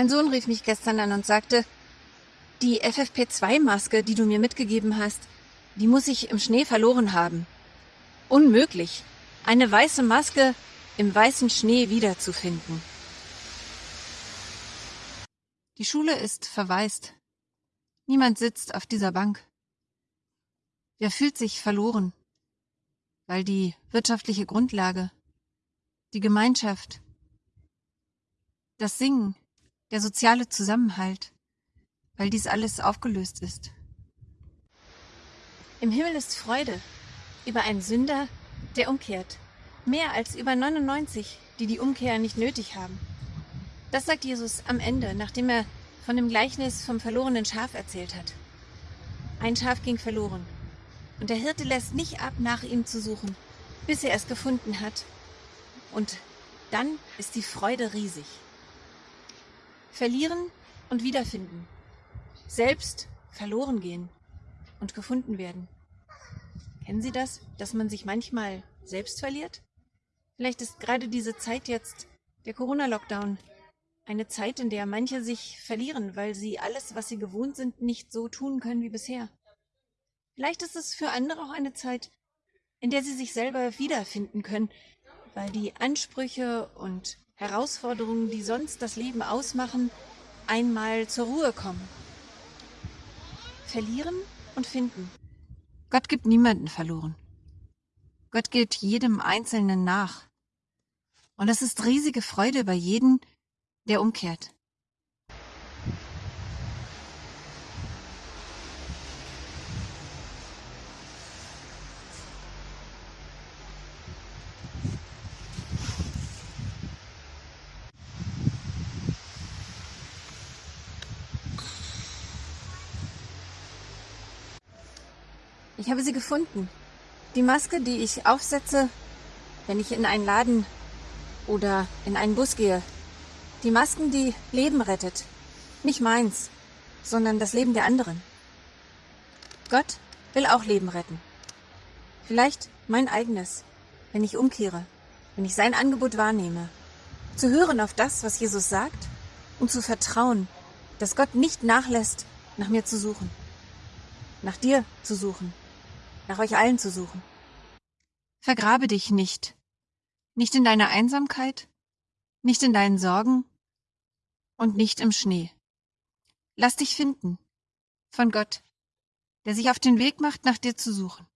Mein Sohn rief mich gestern an und sagte, die FFP2-Maske, die du mir mitgegeben hast, die muss ich im Schnee verloren haben. Unmöglich, eine weiße Maske im weißen Schnee wiederzufinden. Die Schule ist verwaist. Niemand sitzt auf dieser Bank. Wer fühlt sich verloren? Weil die wirtschaftliche Grundlage, die Gemeinschaft, das Singen, der soziale Zusammenhalt, weil dies alles aufgelöst ist. Im Himmel ist Freude über einen Sünder, der umkehrt. Mehr als über 99, die die Umkehr nicht nötig haben. Das sagt Jesus am Ende, nachdem er von dem Gleichnis vom verlorenen Schaf erzählt hat. Ein Schaf ging verloren. Und der Hirte lässt nicht ab, nach ihm zu suchen, bis er es gefunden hat. Und dann ist die Freude riesig. Verlieren und wiederfinden. Selbst verloren gehen und gefunden werden. Kennen Sie das, dass man sich manchmal selbst verliert? Vielleicht ist gerade diese Zeit jetzt, der Corona-Lockdown, eine Zeit, in der manche sich verlieren, weil sie alles, was sie gewohnt sind, nicht so tun können wie bisher. Vielleicht ist es für andere auch eine Zeit, in der sie sich selber wiederfinden können, weil die Ansprüche und Herausforderungen, die sonst das Leben ausmachen, einmal zur Ruhe kommen. Verlieren und finden. Gott gibt niemanden verloren. Gott geht jedem Einzelnen nach. Und es ist riesige Freude bei jedem, der umkehrt. Ich habe sie gefunden. Die Maske, die ich aufsetze, wenn ich in einen Laden oder in einen Bus gehe. Die Masken, die Leben rettet. Nicht meins, sondern das Leben der anderen. Gott will auch Leben retten. Vielleicht mein eigenes, wenn ich umkehre, wenn ich sein Angebot wahrnehme. Zu hören auf das, was Jesus sagt und zu vertrauen, dass Gott nicht nachlässt, nach mir zu suchen. Nach dir zu suchen nach euch allen zu suchen. Vergrabe dich nicht, nicht in deiner Einsamkeit, nicht in deinen Sorgen und nicht im Schnee. Lass dich finden von Gott, der sich auf den Weg macht, nach dir zu suchen.